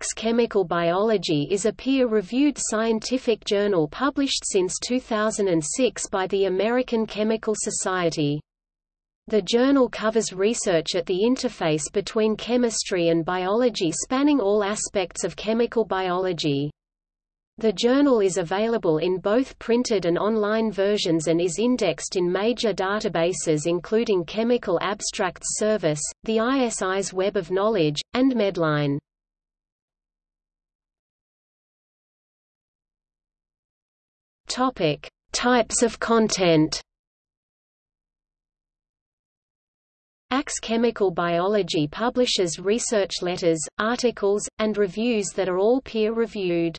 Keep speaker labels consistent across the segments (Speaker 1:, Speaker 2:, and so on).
Speaker 1: ACS Chemical Biology is a peer-reviewed scientific journal published since 2006 by the American Chemical Society. The journal covers research at the interface between chemistry and biology spanning all aspects of chemical biology. The journal is available in both printed and online versions and is indexed in major databases including Chemical Abstracts Service, the ISI's Web of Knowledge, and Medline. Topic: Types of content. ACS Chemical Biology publishes research letters, articles, and reviews that are all peer-reviewed.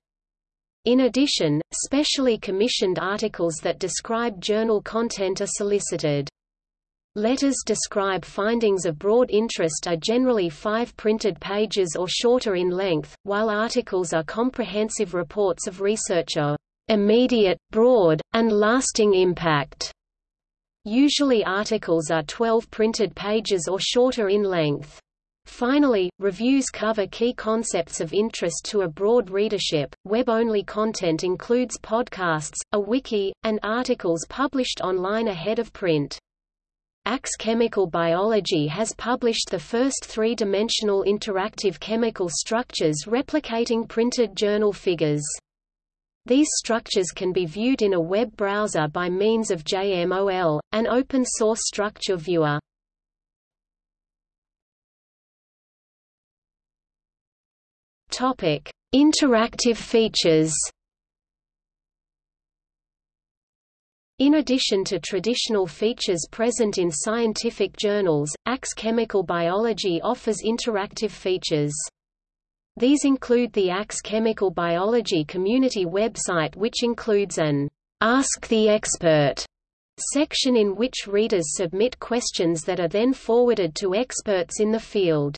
Speaker 1: In addition, specially commissioned articles that describe journal content are solicited. Letters describe findings of broad interest are generally five printed pages or shorter in length, while articles are comprehensive reports of researcher immediate, broad, and lasting impact. Usually articles are 12 printed pages or shorter in length. Finally, reviews cover key concepts of interest to a broad readership. Web-only content includes podcasts, a wiki, and articles published online ahead of print. ACS Chemical Biology has published the first three-dimensional interactive chemical structures replicating printed journal figures. These structures can be viewed in a web browser by means of JMOL, an open-source structure viewer. Topic: Interactive features. In addition to traditional features present in scientific journals, ACS Chemical Biology offers interactive features. These include the ACS Chemical Biology community website which includes an Ask the Expert section in which readers submit questions that are then forwarded to experts in the field.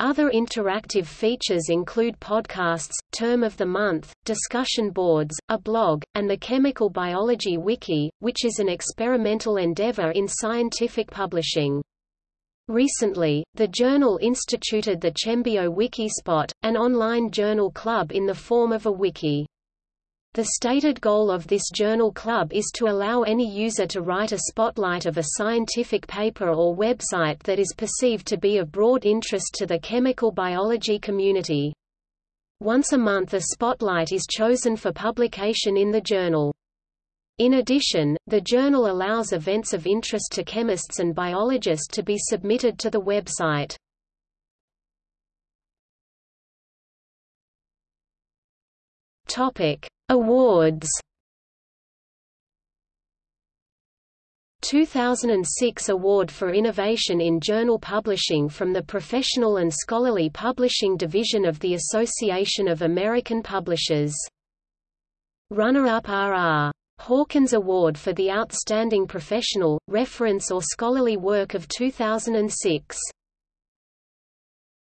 Speaker 1: Other interactive features include podcasts, term of the month, discussion boards, a blog, and the Chemical Biology Wiki, which is an experimental endeavor in scientific publishing. Recently, the journal instituted the Chembio Wikispot, an online journal club in the form of a wiki. The stated goal of this journal club is to allow any user to write a spotlight of a scientific paper or website that is perceived to be of broad interest to the chemical biology community. Once a month a spotlight is chosen for publication in the journal. In addition, the journal allows events of interest to chemists and biologists to be submitted to the website. Topic: Awards 2006 Award for Innovation in Journal Publishing from the Professional and Scholarly Publishing Division of the Association of American Publishers. Runner-up R.R. Hawkins Award for the Outstanding Professional, Reference or Scholarly Work of 2006